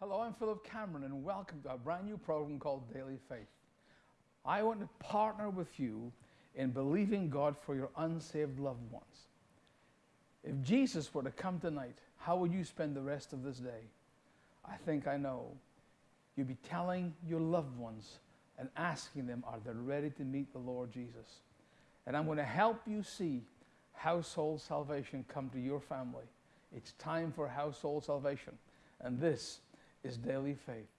Hello, I'm Philip Cameron, and welcome to a brand new program called Daily Faith. I want to partner with you in believing God for your unsaved loved ones. If Jesus were to come tonight, how would you spend the rest of this day? I think I know. You'd be telling your loved ones and asking them, are they ready to meet the Lord Jesus? And I'm going to help you see household salvation come to your family. It's time for household salvation. And this is daily faith.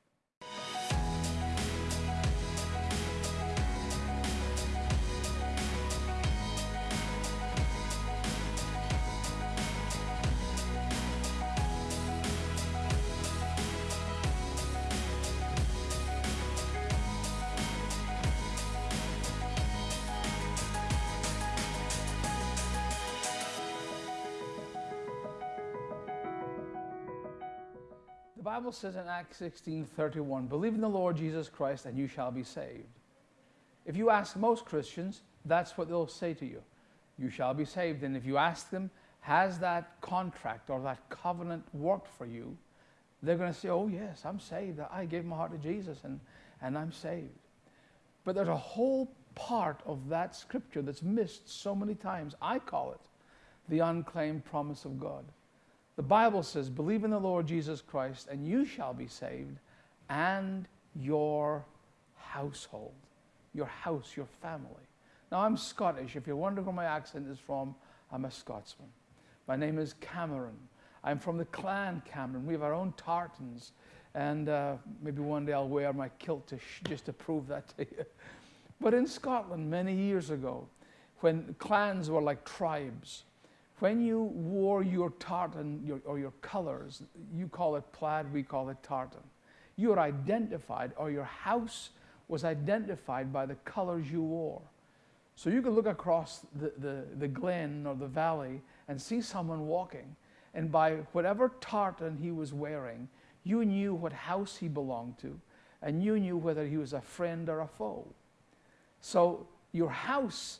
Bible says in Acts 16 31, believe in the Lord Jesus Christ and you shall be saved. If you ask most Christians, that's what they'll say to you. You shall be saved. And if you ask them, has that contract or that covenant worked for you? They're going to say, oh, yes, I'm saved. I gave my heart to Jesus and, and I'm saved. But there's a whole part of that scripture that's missed so many times. I call it the unclaimed promise of God. The Bible says, believe in the Lord Jesus Christ and you shall be saved and your household, your house, your family. Now, I'm Scottish. If you're wondering where my accent is from, I'm a Scotsman. My name is Cameron. I'm from the clan Cameron. We have our own tartans. And uh, maybe one day I'll wear my kilt to just to prove that to you. But in Scotland, many years ago, when clans were like tribes, when you wore your tartan your, or your colors, you call it plaid, we call it tartan. You are identified, or your house was identified by the colors you wore. So you could look across the, the, the glen or the valley and see someone walking, and by whatever tartan he was wearing, you knew what house he belonged to, and you knew whether he was a friend or a foe. So your house,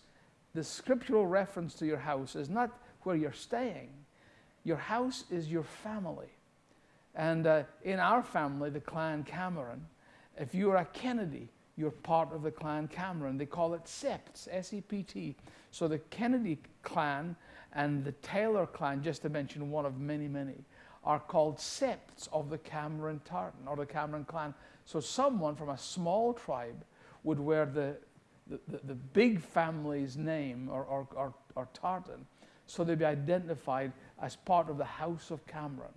the scriptural reference to your house is not where you're staying. Your house is your family. And uh, in our family, the clan Cameron, if you're a Kennedy, you're part of the clan Cameron. They call it Septs, S-E-P-T. So the Kennedy clan and the Taylor clan, just to mention one of many, many, are called septs of the Cameron Tartan or the Cameron clan. So someone from a small tribe would wear the, the, the, the big family's name or, or, or, or tartan so they'd be identified as part of the House of Cameron.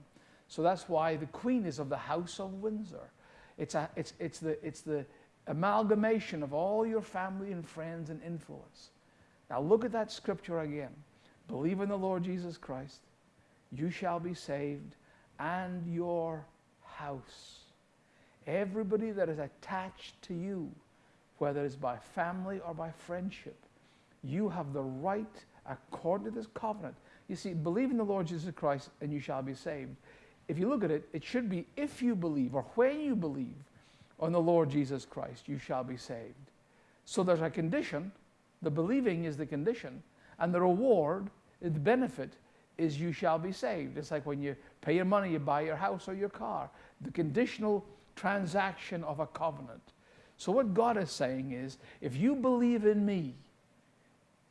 So that's why the Queen is of the House of Windsor. It's, a, it's, it's, the, it's the amalgamation of all your family and friends and influence. Now look at that scripture again. Believe in the Lord Jesus Christ, you shall be saved, and your house. Everybody that is attached to you, whether it's by family or by friendship, you have the right according to this covenant. You see, believe in the Lord Jesus Christ and you shall be saved. If you look at it, it should be if you believe or when you believe on the Lord Jesus Christ, you shall be saved. So there's a condition. The believing is the condition. And the reward, the benefit, is you shall be saved. It's like when you pay your money, you buy your house or your car. The conditional transaction of a covenant. So what God is saying is, if you believe in me,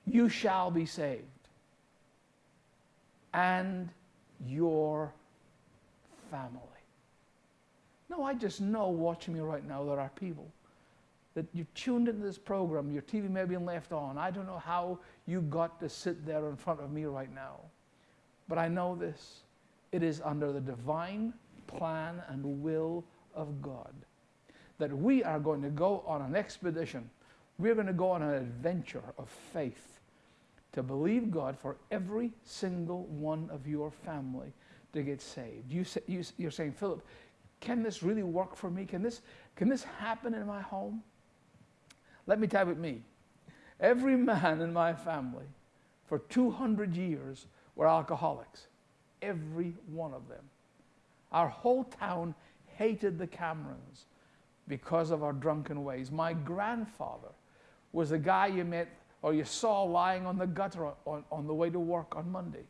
you shall be saved. And your family. No, I just know watching me right now there are people that you tuned into this program, your TV may have been left on. I don't know how you got to sit there in front of me right now. But I know this. It is under the divine plan and will of God that we are going to go on an expedition. We're going to go on an adventure of faith to believe God for every single one of your family to get saved. You say, you, you're saying, Philip, can this really work for me? Can this, can this happen in my home? Let me tell you me. Every man in my family for 200 years were alcoholics. Every one of them. Our whole town hated the Camerons because of our drunken ways. My grandfather was a guy you met or you saw lying on the gutter on, on the way to work on Monday.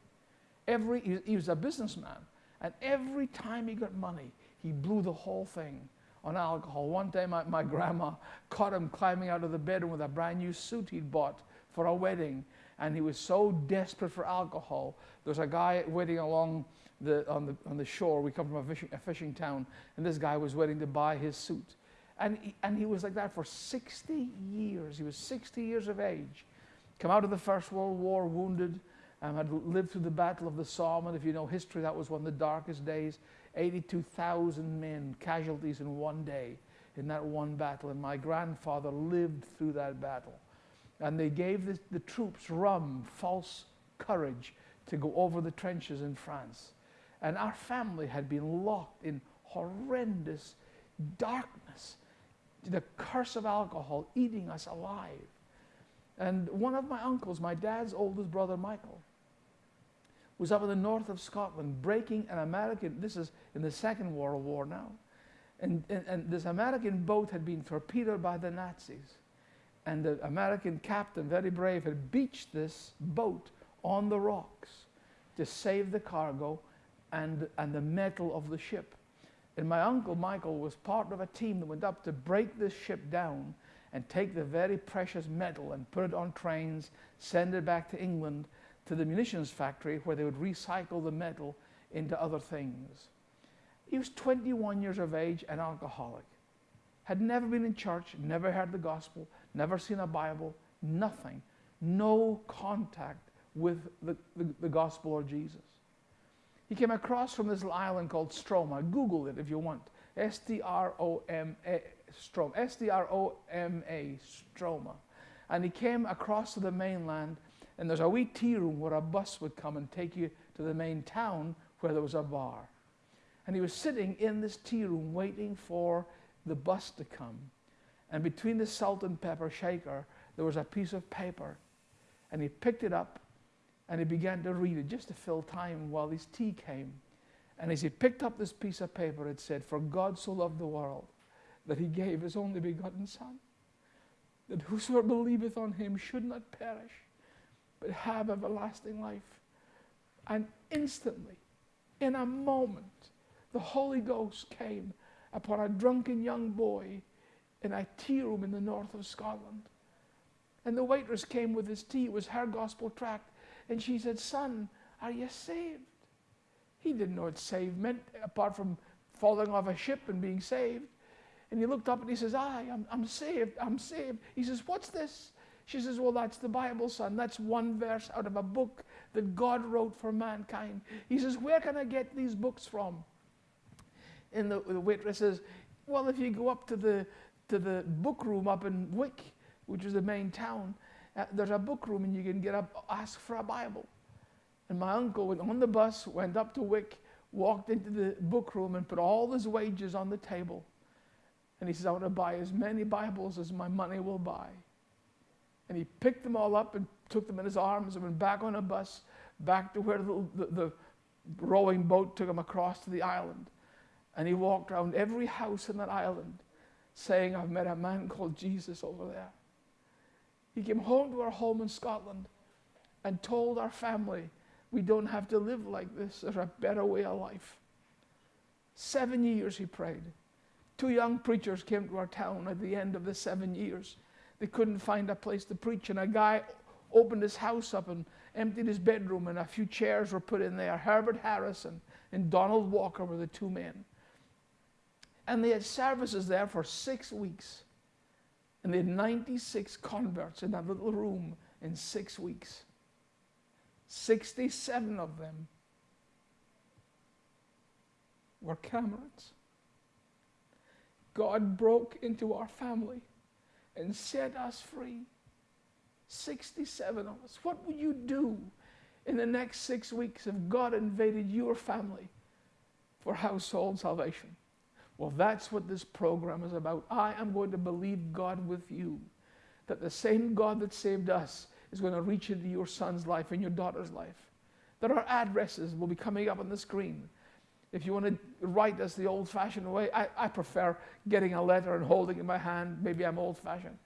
Every, he, was a businessman, and every time he got money, he blew the whole thing on alcohol. One time, my, my grandma caught him climbing out of the bedroom with a brand new suit he'd bought for a wedding. And he was so desperate for alcohol. There was a guy waiting along the, on, the, on the shore. We come from a fishing, a fishing town, and this guy was waiting to buy his suit. And he, and he was like that for 60 years. He was 60 years of age. Come out of the First World War wounded, um, had lived through the Battle of the Somme. And if you know history, that was one of the darkest days. 82,000 men, casualties in one day in that one battle. And my grandfather lived through that battle. And they gave the, the troops rum, false courage to go over the trenches in France. And our family had been locked in horrendous the curse of alcohol eating us alive. And one of my uncles, my dad's oldest brother, Michael, was up in the north of Scotland breaking an American, this is in the Second World War now, and, and, and this American boat had been torpedoed by the Nazis. And the American captain, very brave, had beached this boat on the rocks to save the cargo and, and the metal of the ship. And my uncle Michael was part of a team that went up to break this ship down and take the very precious metal and put it on trains, send it back to England to the munitions factory where they would recycle the metal into other things. He was 21 years of age and alcoholic. Had never been in church, never heard the gospel, never seen a Bible, nothing. No contact with the, the, the gospel or Jesus. He came across from this island called Stroma. Google it if you want. Stroma. S T R O M A, Stroma. And he came across to the mainland, and there's a wee tea room where a bus would come and take you to the main town where there was a bar. And he was sitting in this tea room waiting for the bus to come. And between the salt and pepper shaker, there was a piece of paper. And he picked it up and he began to read it just to fill time while his tea came. And as he picked up this piece of paper, it said, For God so loved the world that he gave his only begotten Son, that whosoever believeth on him should not perish, but have everlasting life. And instantly, in a moment, the Holy Ghost came upon a drunken young boy in a tea room in the north of Scotland. And the waitress came with his tea. It was her gospel tract. And she said, Son, are you saved? He didn't know what saved meant, apart from falling off a ship and being saved. And he looked up and he says, Aye, I'm, I'm saved, I'm saved. He says, What's this? She says, Well, that's the Bible, son. That's one verse out of a book that God wrote for mankind. He says, Where can I get these books from? And the, the waitress says, Well, if you go up to the, to the book room up in Wick, which is the main town, uh, there's a book room and you can get up, ask for a Bible. And my uncle went on the bus, went up to Wick, walked into the book room and put all his wages on the table. And he says, I want to buy as many Bibles as my money will buy. And he picked them all up and took them in his arms and went back on a bus, back to where the, the, the rowing boat took him across to the island. And he walked around every house in that island saying, I've met a man called Jesus over there. He came home to our home in Scotland and told our family, we don't have to live like this. There's a better way of life. Seven years he prayed. Two young preachers came to our town at the end of the seven years. They couldn't find a place to preach, and a guy opened his house up and emptied his bedroom, and a few chairs were put in there. Herbert Harrison and Donald Walker were the two men. And they had services there for six weeks. And they had 96 converts in that little room in six weeks. 67 of them were Camerons. God broke into our family and set us free. 67 of us. What would you do in the next six weeks if God invaded your family for household salvation? Well, that's what this program is about. I am going to believe God with you that the same God that saved us is going to reach into your son's life and your daughter's life. That our addresses will be coming up on the screen. If you want to write us the old fashioned way, I, I prefer getting a letter and holding it in my hand. Maybe I'm old fashioned.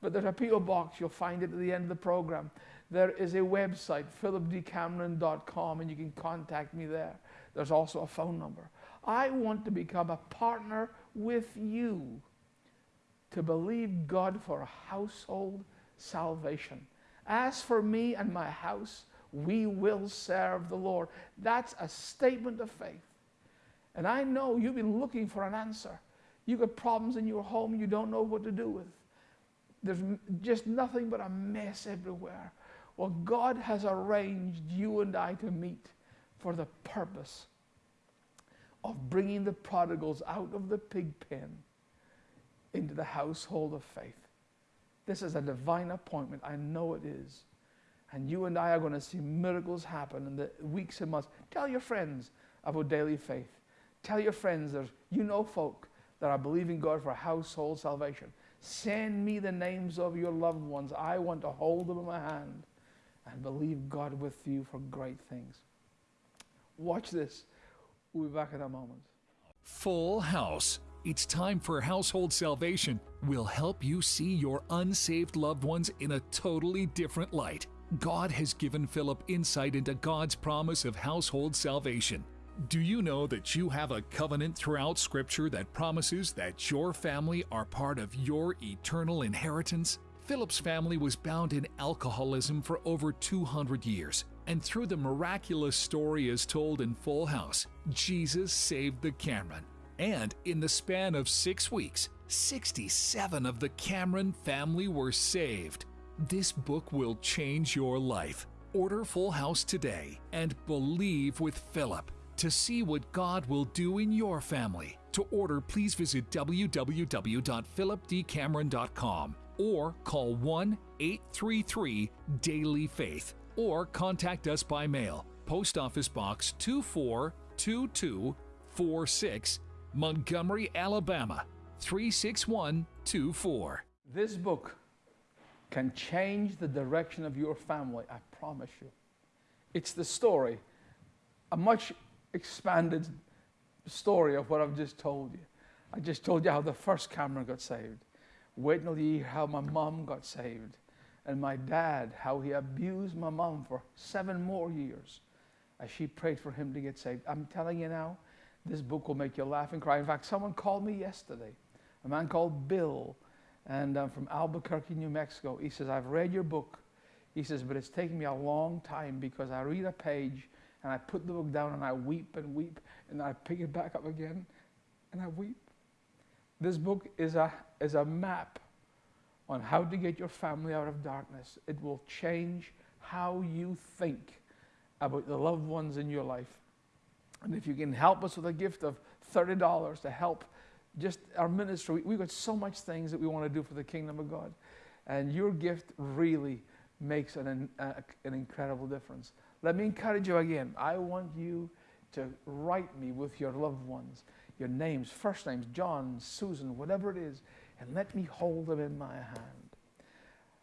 But there's a P.O. box, you'll find it at the end of the program. There is a website, philipdcameron.com, and you can contact me there. There's also a phone number. I want to become a partner with you to believe God for a household salvation. As for me and my house, we will serve the Lord. That's a statement of faith. And I know you've been looking for an answer. You've got problems in your home you don't know what to do with. There's just nothing but a mess everywhere. Well, God has arranged you and I to meet for the purpose of bringing the prodigals out of the pig pen into the household of faith. This is a divine appointment. I know it is. And you and I are going to see miracles happen in the weeks and months. Tell your friends about daily faith. Tell your friends that you know folk that are believing God for household salvation. Send me the names of your loved ones. I want to hold them in my hand and believe God with you for great things. Watch this. We'll be back in a moment. Full House. It's time for Household Salvation. We'll help you see your unsaved loved ones in a totally different light. God has given Philip insight into God's promise of household salvation. Do you know that you have a covenant throughout Scripture that promises that your family are part of your eternal inheritance? Philip's family was bound in alcoholism for over 200 years, and through the miraculous story as told in Full House, Jesus saved the Cameron. And in the span of six weeks, 67 of the Cameron family were saved. This book will change your life. Order Full House today and believe with Philip to see what God will do in your family. To order, please visit www.philipdcameron.com or call 1 833 Daily Faith or contact us by mail. Post Office Box 242246, Montgomery, Alabama 36124. This book can change the direction of your family, I promise you. It's the story, a much expanded story of what I've just told you. I just told you how the first Cameron got saved. Wait till you hear how my mom got saved. And my dad, how he abused my mom for seven more years as she prayed for him to get saved. I'm telling you now, this book will make you laugh and cry. In fact, someone called me yesterday, a man called Bill, and I'm from Albuquerque, New Mexico. He says, I've read your book. He says, but it's taken me a long time because I read a page and I put the book down and I weep and weep and I pick it back up again and I weep. This book is a, is a map on how to get your family out of darkness. It will change how you think about the loved ones in your life. And if you can help us with a gift of $30 to help just our ministry, we've got so much things that we want to do for the kingdom of God. And your gift really makes an, an incredible difference. Let me encourage you again. I want you to write me with your loved ones, your names, first names, John, Susan, whatever it is, and let me hold them in my hand.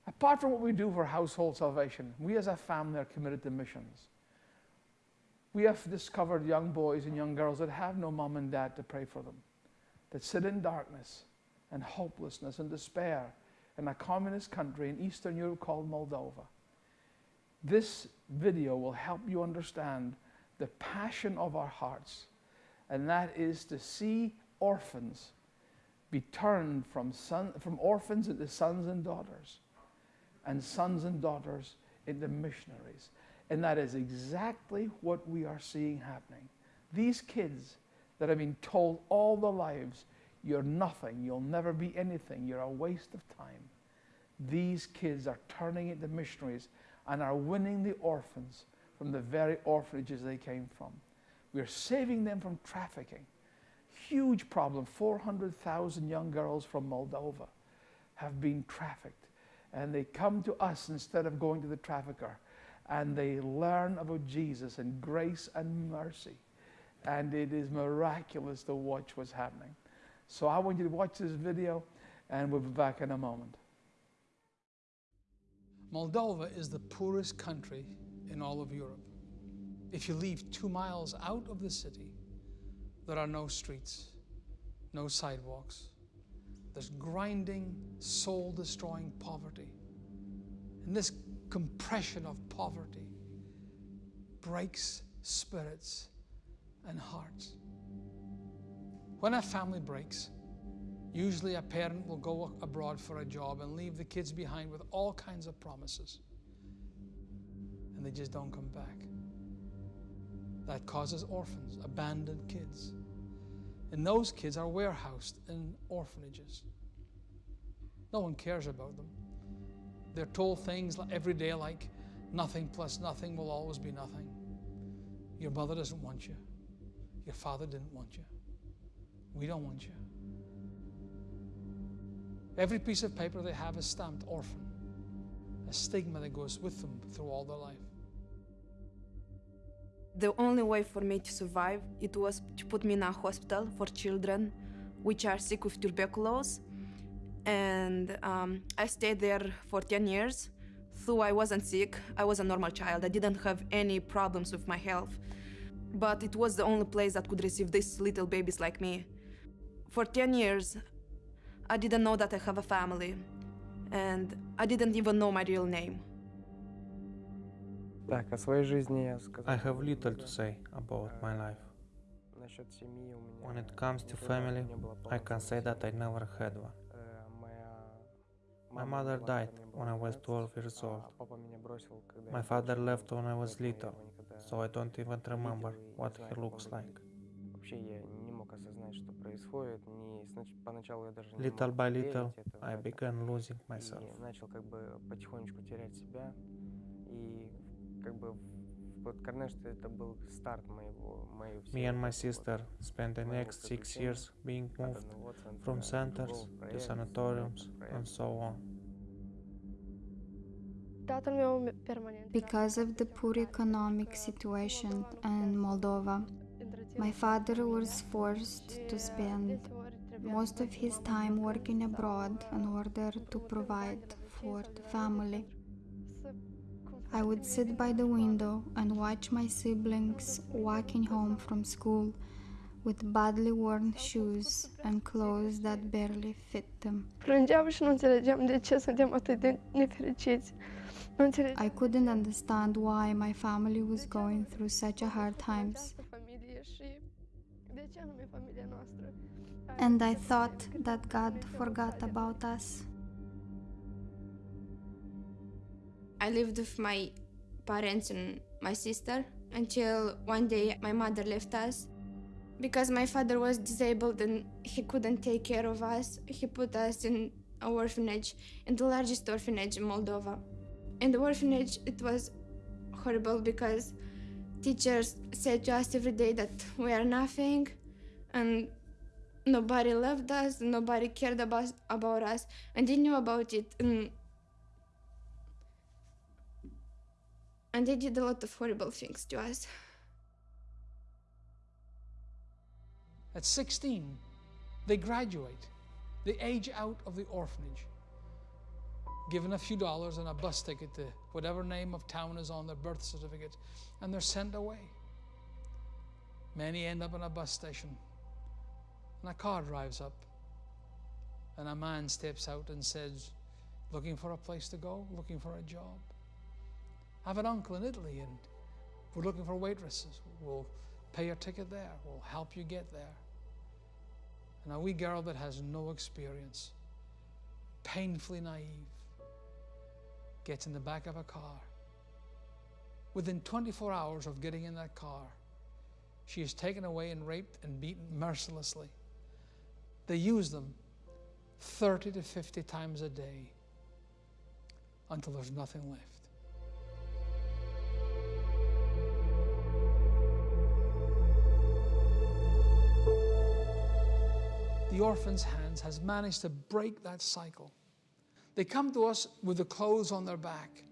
Apart from what we do for household salvation, we as a family are committed to missions. We have discovered young boys and young girls that have no mom and dad to pray for them, that sit in darkness and hopelessness and despair in a communist country in Eastern Europe called Moldova. This video will help you understand the passion of our hearts, and that is to see orphans be turned from, son, from orphans into sons and daughters, and sons and daughters into missionaries. And that is exactly what we are seeing happening. These kids that have been told all their lives, you're nothing, you'll never be anything, you're a waste of time. These kids are turning into missionaries and are winning the orphans from the very orphanages they came from. We are saving them from trafficking. Huge problem. 400,000 young girls from Moldova have been trafficked. And they come to us instead of going to the trafficker. And they learn about Jesus and grace and mercy. And it is miraculous to watch what's happening. So I want you to watch this video, and we'll be back in a moment. Moldova is the poorest country in all of Europe. If you leave two miles out of the city, there are no streets, no sidewalks. There's grinding, soul destroying poverty. And this compression of poverty breaks spirits and hearts. When a family breaks, usually a parent will go abroad for a job and leave the kids behind with all kinds of promises. And they just don't come back. That causes orphans, abandoned kids. And those kids are warehoused in orphanages. No one cares about them. They're told things every day like, nothing plus nothing will always be nothing. Your mother doesn't want you. Your father didn't want you. We don't want you. Every piece of paper they have is stamped orphan, a stigma that goes with them through all their life. The only way for me to survive it was to put me in a hospital for children which are sick with tuberculosis and um, I stayed there for 10 years. Though I wasn't sick, I was a normal child. I didn't have any problems with my health. But it was the only place that could receive these little babies like me. For 10 years, I didn't know that I have a family. And I didn't even know my real name. Так, о своей жизни я сказал. I have little to say about my life. Насчет семьи у меня... When it comes to никогда family, не было I полноценной can say that I семьи. never had one. Э, моя My мама mother умерла, когда died мне было when I was 12, 12 years а old. папа меня бросил, когда My я father был left when I was поэтому я little, его никогда so I don't even не remember видел и не what знаю, he как он looks выглядит. like. Вообще я не мог осознать, что происходит. Не, снач- поначалу я даже не Little мог by поверить little, это в I это. began losing myself. И начал как бы потихонечку терять себя. И как бы в год Корнешта это был старт моего, моей Me всей and my вот этой вот sister spent the моего next six приключения years being от moved одного центра from к centers другому, to проект, sanatoriums проект, and проект. so on. Tatăl meu permanent. Because of the poor economic situation in Moldova, my father was forced to spend most of his time working abroad in order to provide for the family. I would sit by the window and watch my siblings walking home from school with badly worn shoes and clothes that barely fit them. Plângeam și nu înțelegeam de ce suntem atât de nefericiți. Nu înțelegeam I couldn't understand why my family was going through such a hard times. această familie și de ce anume familia noastră. And I thought that God forgot about us. I lived with my parents and my sister until one day my mother left us. Because my father was disabled and he couldn't take care of us, he put us in a orphanage, in the largest orphanage in Moldova. In the orphanage, it was horrible because teachers said to us every day that we are nothing and nobody loved us, nobody cared about, about us, and they knew about it. And and they did a lot of horrible things to us. At 16, they graduate. They age out of the orphanage, given a few dollars and a bus ticket to whatever name of town is on their birth certificate, and they're sent away. Many end up in a bus station, and a car drives up, and a man steps out and says, Looking for a place to go? Looking for a job? I have an uncle in Italy, and we're looking for waitresses. We'll pay your ticket there, we'll help you get there. And a wee girl that has no experience, painfully naive, gets in the back of a car. Within 24 hours of getting in that car, she is taken away and raped and beaten mercilessly. They use them 30 to 50 times a day until there's nothing left. The orphan's hands has managed to break that cycle. They come to us with the clothes on their back.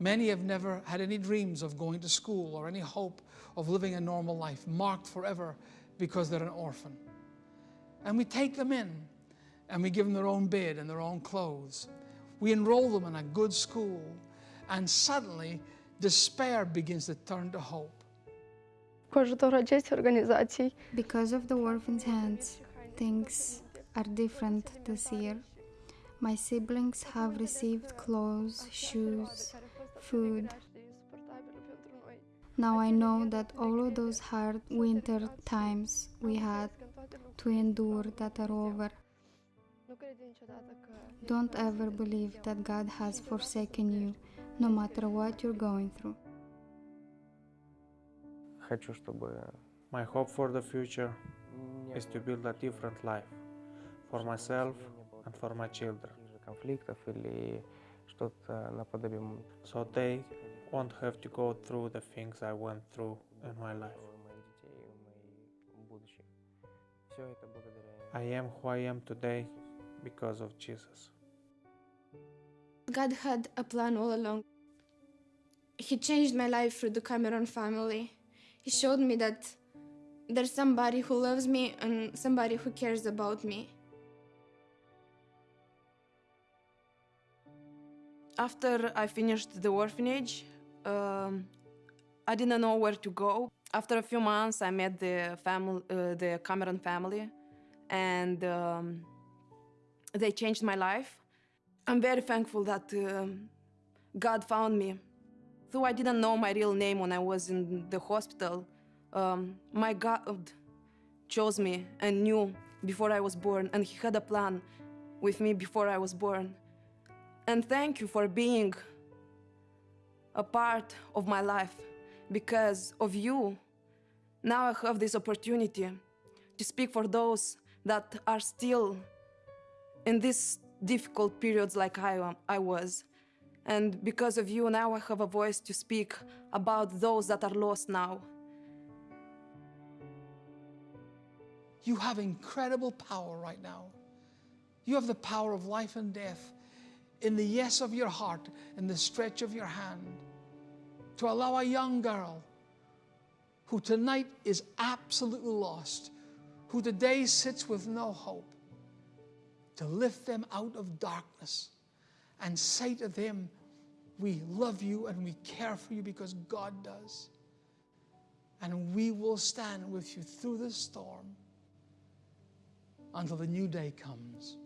Many have never had any dreams of going to school or any hope of living a normal life, marked forever because they're an orphan. And we take them in and we give them their own bed and their own clothes. We enroll them in a good school, and suddenly despair begins to turn to hope. Because of the orphan's hands, things are different this year. My siblings have received clothes, shoes, food. Now I know that all of those hard winter times we had to endure that are over. Nu crede niciodată că Don't ever believe that God has forsaken you, no matter what you're going through. Хочу, чтобы My hope for the future не is to build a different life for myself and for my children. So they won't have to go through the things I went through in my life. I am who I am today because of Jesus. God had a plan all along. He changed my life through the Cameron family. He showed me that there's somebody who loves me and somebody who cares about me. After I finished the orphanage, um, I didn't know where to go. After a few months, I met the family, uh, the Cameron family, and um, they changed my life. I'm very thankful that um, God found me. Though I didn't know my real name when I was in the hospital, um, my God chose me and knew before I was born, and He had a plan with me before I was born. And thank you for being a part of my life. Because of you, now I have this opportunity to speak for those that are still in these difficult periods like I, am, I was. And because of you, now I have a voice to speak about those that are lost now. You have incredible power right now. You have the power of life and death in the yes of your heart, in the stretch of your hand, to allow a young girl who tonight is absolutely lost, who today sits with no hope, to lift them out of darkness and say to them, We love you and we care for you because God does. And we will stand with you through the storm until the new day comes.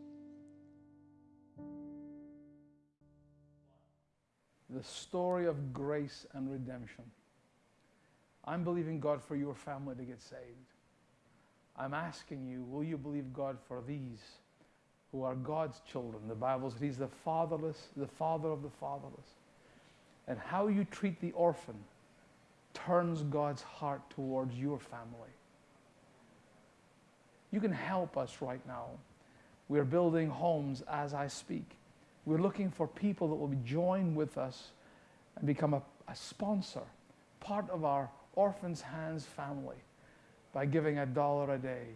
The story of grace and redemption. I'm believing God for your family to get saved. I'm asking you, will you believe God for these who are God's children? The Bible says He's the fatherless, the father of the fatherless. And how you treat the orphan turns God's heart towards your family. You can help us right now. We're building homes as I speak. We're looking for people that will join with us and become a, a sponsor, part of our Orphans Hands family by giving a dollar a day.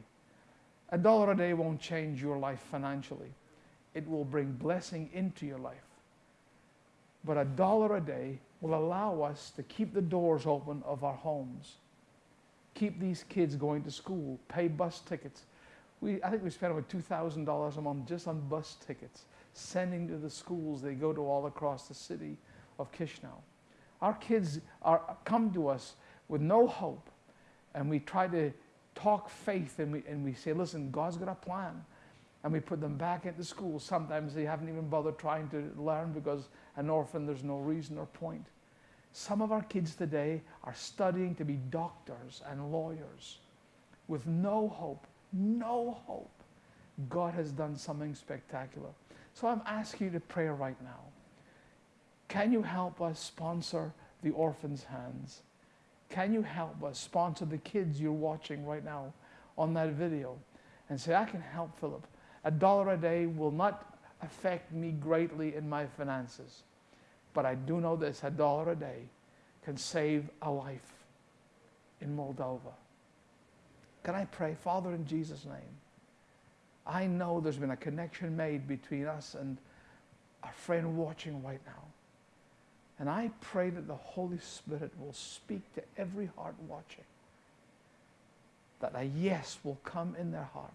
A dollar a day won't change your life financially. It will bring blessing into your life. But a dollar a day will allow us to keep the doors open of our homes, keep these kids going to school, pay bus tickets. We, I think we spend about $2,000 a month just on bus tickets, sending to the schools they go to all across the city of Chisinau. Our kids are, come to us with no hope, and we try to talk faith and we, and we say, listen, God's got a plan. And we put them back into school. Sometimes they haven't even bothered trying to learn because an orphan, there's no reason or point. Some of our kids today are studying to be doctors and lawyers with no hope, no hope. God has done something spectacular. So I'm asking you to pray right now. Can you help us sponsor the orphan's hands? Can you help us sponsor the kids you're watching right now on that video and say, I can help Philip? A dollar a day will not affect me greatly in my finances, but I do know this a dollar a day can save a life in Moldova. Can I pray, Father, in Jesus' name? I know there's been a connection made between us and our friend watching right now. And I pray that the Holy Spirit will speak to every heart watching. That a yes will come in their heart.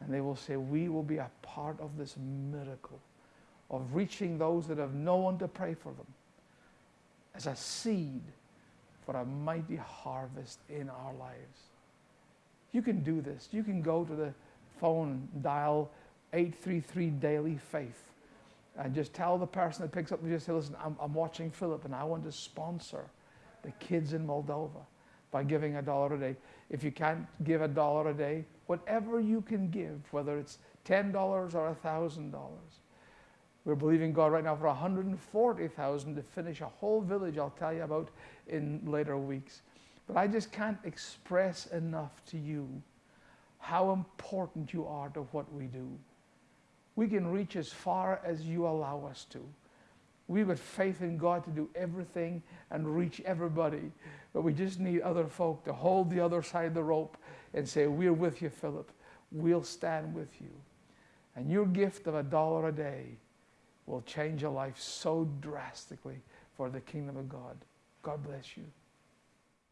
And they will say, We will be a part of this miracle of reaching those that have no one to pray for them as a seed for a mighty harvest in our lives. You can do this. You can go to the phone dial 833 Daily Faith and just tell the person that picks up and just say, listen, I'm, I'm watching Philip and I want to sponsor the kids in Moldova. by giving a dollar a day. If you can't give a dollar a day, whatever you can give, whether it's $10 or $1,000. We're believing God right now for 140,000 to finish a whole village I'll tell you about in later weeks. But I just can't express enough to you how important you are to what we do. We can reach as far as you allow us to. We've got faith in God to do everything and reach everybody, but we just need other folk to hold the other side of the rope and say, We're with you, Philip. We'll stand with you. And your gift of a dollar a day will change your life so drastically for the kingdom of God. God bless you.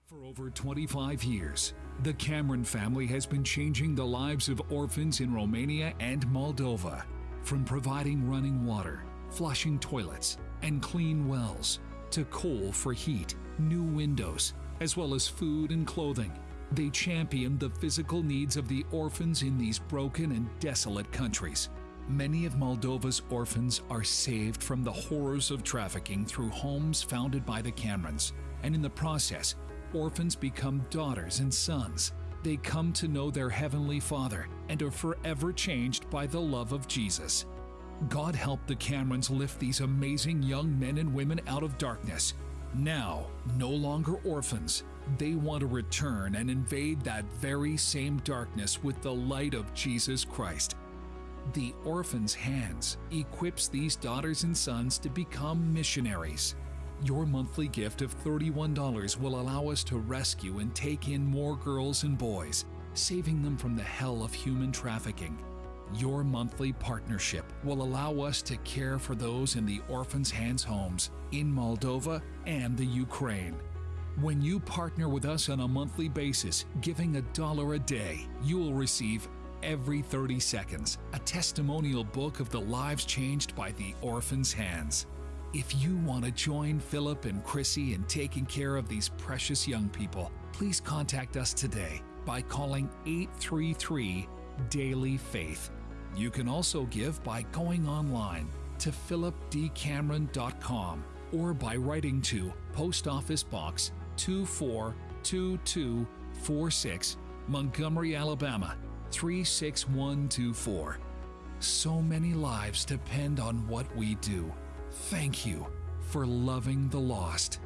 For over 25 years, the Cameron family has been changing the lives of orphans in Romania and Moldova. From providing running water, flushing toilets, and clean wells, to coal for heat, new windows, as well as food and clothing. They champion the physical needs of the orphans in these broken and desolate countries. Many of Moldova's orphans are saved from the horrors of trafficking through homes founded by the Camerons, and in the process, orphans become daughters and sons. They come to know their Heavenly Father and are forever changed by the love of Jesus. God help the Camerons lift these amazing young men and women out of darkness. Now, no longer orphans, they want to return and invade that very same darkness with the light of Jesus Christ. The Orphan's Hands equips these daughters and sons to become missionaries. Your monthly gift of $31 will allow us to rescue and take in more girls and boys, saving them from the hell of human trafficking. Your monthly partnership will allow us to care for those in the Orphan's Hands homes in Moldova and the Ukraine. When you partner with us on a monthly basis, giving a dollar a day, you will receive every 30 seconds a testimonial book of the lives changed by the Orphan's Hands. If you want to join Philip and Chrissy in taking care of these precious young people, please contact us today by calling 833 Daily Faith. You can also give by going online to philipdcameron.com or by writing to Post Office Box 242246, Montgomery, Alabama 36124. So many lives depend on what we do. Thank you for loving the lost.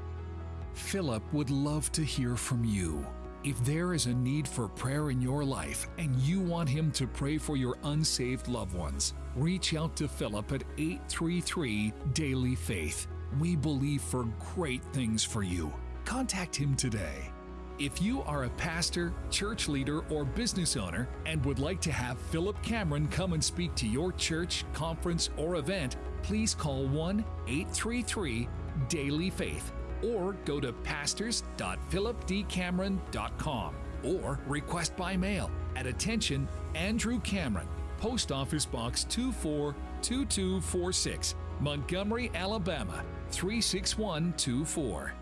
Philip would love to hear from you. If there is a need for prayer in your life and you want him to pray for your unsaved loved ones, reach out to Philip at 833 Daily Faith. We believe for great things for you. Contact him today. If you are a pastor, church leader, or business owner and would like to have Philip Cameron come and speak to your church, conference, or event, please call 1 833 Daily Faith or go to pastors.philipdcameron.com or request by mail at attention Andrew Cameron, Post Office Box 242246, Montgomery, Alabama 36124.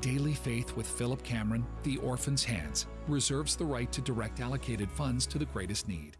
Daily Faith with Philip Cameron, The Orphan's Hands, reserves the right to direct allocated funds to the greatest need.